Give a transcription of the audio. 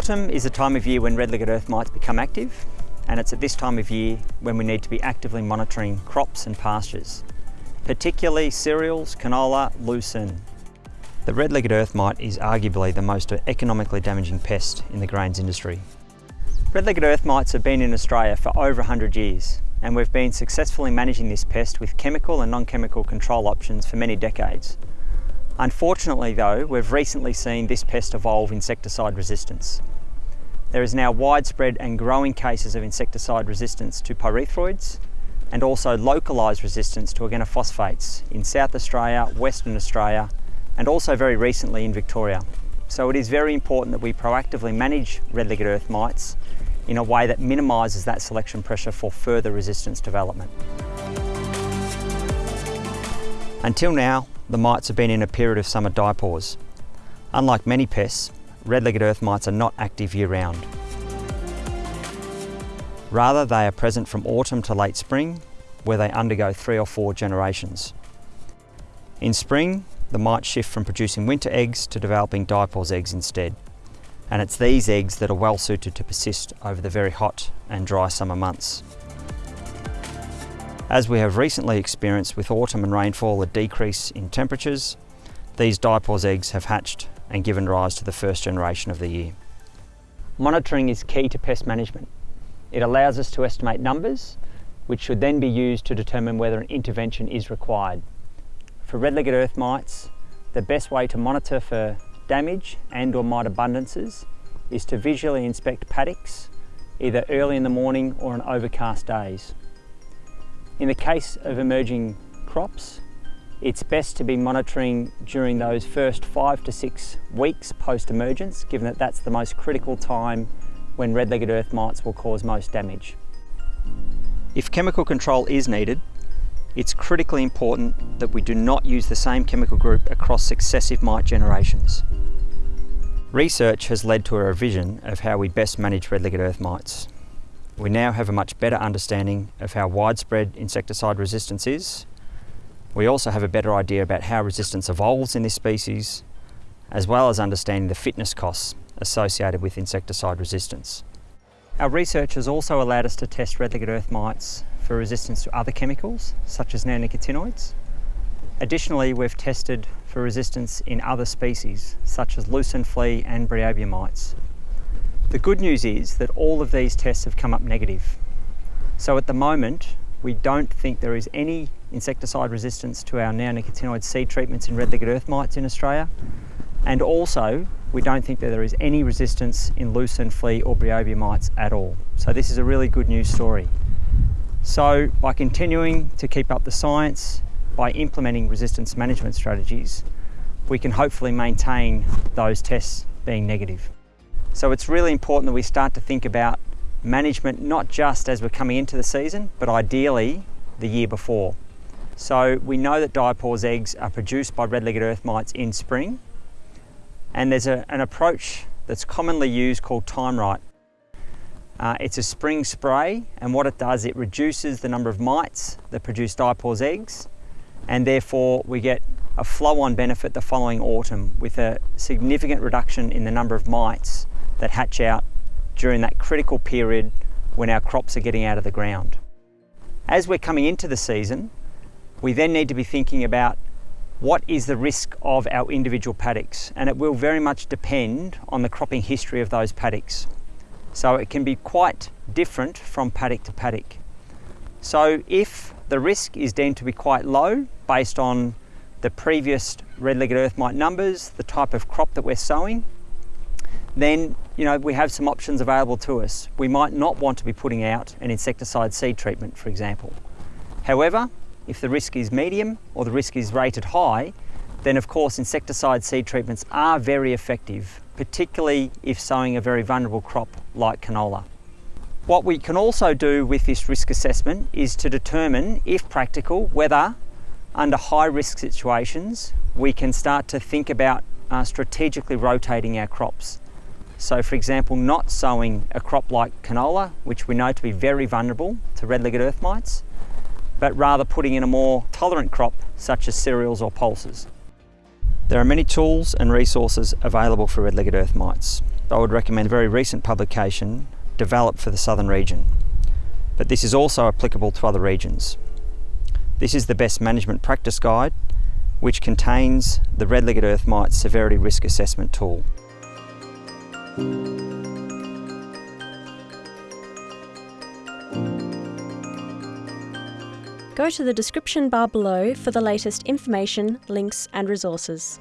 Autumn is a time of year when red-legged earth mites become active and it's at this time of year when we need to be actively monitoring crops and pastures, particularly cereals, canola, lucerne. The red-legged earth mite is arguably the most economically damaging pest in the grains industry. Red-legged earth mites have been in Australia for over 100 years and we've been successfully managing this pest with chemical and non-chemical control options for many decades. Unfortunately though, we've recently seen this pest evolve insecticide resistance. There is now widespread and growing cases of insecticide resistance to pyrethroids and also localised resistance to organophosphates in South Australia, Western Australia and also very recently in Victoria. So it is very important that we proactively manage red-legged earth mites in a way that minimises that selection pressure for further resistance development. Until now, the mites have been in a period of summer diapause. Unlike many pests, red-legged earth mites are not active year-round. Rather, they are present from autumn to late spring, where they undergo three or four generations. In spring, the mites shift from producing winter eggs to developing diapause eggs instead. And it's these eggs that are well suited to persist over the very hot and dry summer months. As we have recently experienced with autumn and rainfall a decrease in temperatures, these diapause eggs have hatched and given rise to the first generation of the year. Monitoring is key to pest management. It allows us to estimate numbers, which should then be used to determine whether an intervention is required. For red-legged earth mites, the best way to monitor for damage and or mite abundances is to visually inspect paddocks, either early in the morning or on overcast days. In the case of emerging crops, it's best to be monitoring during those first five to six weeks post-emergence, given that that's the most critical time when red-legged earth mites will cause most damage. If chemical control is needed, it's critically important that we do not use the same chemical group across successive mite generations. Research has led to a revision of how we best manage red-legged earth mites. We now have a much better understanding of how widespread insecticide resistance is. We also have a better idea about how resistance evolves in this species, as well as understanding the fitness costs associated with insecticide resistance. Our research has also allowed us to test red-legged earth mites for resistance to other chemicals, such as neonicotinoids. Additionally, we've tested for resistance in other species, such as lucerne flea and bryobia mites. The good news is that all of these tests have come up negative. So at the moment, we don't think there is any insecticide resistance to our neonicotinoid seed treatments in red-legged earth mites in Australia. And also, we don't think that there is any resistance in lucerne flea or bryobia mites at all. So this is a really good news story. So by continuing to keep up the science, by implementing resistance management strategies, we can hopefully maintain those tests being negative. So it's really important that we start to think about management not just as we're coming into the season, but ideally the year before. So we know that diapause eggs are produced by red-legged earth mites in spring, and there's a, an approach that's commonly used called TIMERITE. Uh, it's a spring spray, and what it does, it reduces the number of mites that produce diapause eggs, and therefore we get a flow-on benefit the following autumn with a significant reduction in the number of mites that hatch out during that critical period when our crops are getting out of the ground. As we're coming into the season, we then need to be thinking about what is the risk of our individual paddocks and it will very much depend on the cropping history of those paddocks. So it can be quite different from paddock to paddock. So if the risk is deemed to be quite low based on the previous red-legged earth mite numbers, the type of crop that we're sowing, then you know we have some options available to us. We might not want to be putting out an insecticide seed treatment, for example. However, if the risk is medium or the risk is rated high, then of course insecticide seed treatments are very effective, particularly if sowing a very vulnerable crop like canola. What we can also do with this risk assessment is to determine, if practical, whether under high risk situations we can start to think about uh, strategically rotating our crops. So for example, not sowing a crop like canola, which we know to be very vulnerable to red-legged earth mites, but rather putting in a more tolerant crop such as cereals or pulses. There are many tools and resources available for red-legged earth mites. I would recommend a very recent publication developed for the southern region, but this is also applicable to other regions. This is the Best Management Practice Guide, which contains the red-legged earth mite severity risk assessment tool. Go to the description bar below for the latest information, links and resources.